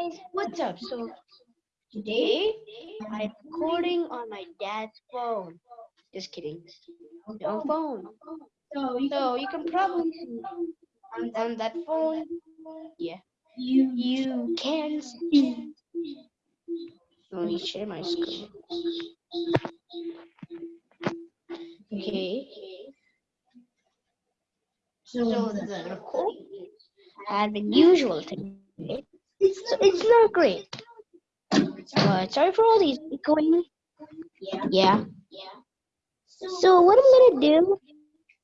guys, what's up? So today I'm recording on my dad's phone. Just kidding. On phone. So you can probably on, on that phone. Yeah. You you can see. Let me share my screen. Okay. So the recording had been usual today. It's it's not great. But sorry for all these echoing. Yeah. Yeah. Yeah. So what I'm gonna do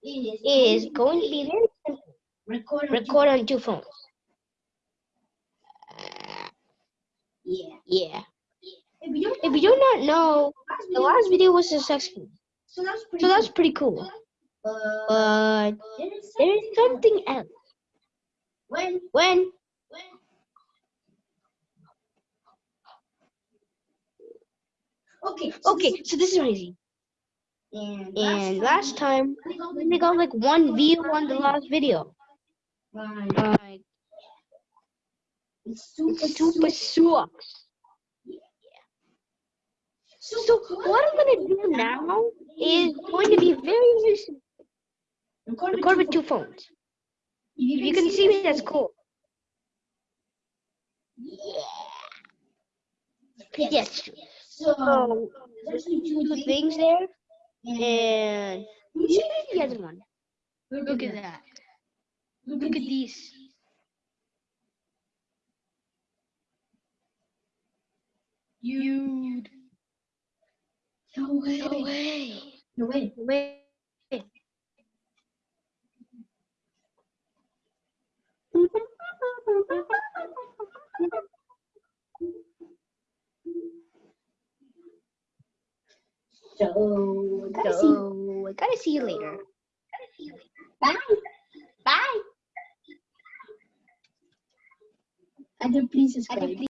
is going to be very simple. record. Record on two phones. Yeah. Yeah. If you do not know, the last video was successful. so that's pretty. So that's pretty cool. But there is something else. when When when okay okay, so this is crazy. and And last time we got like one view on the last video. time Like it's super it's super sucks. So what I'm gonna do now is going to be very, record, Record with two phones. If you can see me, that's cool. Yeah. Yes. So So there's two things things there, and and you see the other one. Look at that. Look Look at these. Dude. No way. No way. No way. Wait. So gotta see. So I gotta see you later. Bye. Bye. And then please subscribe.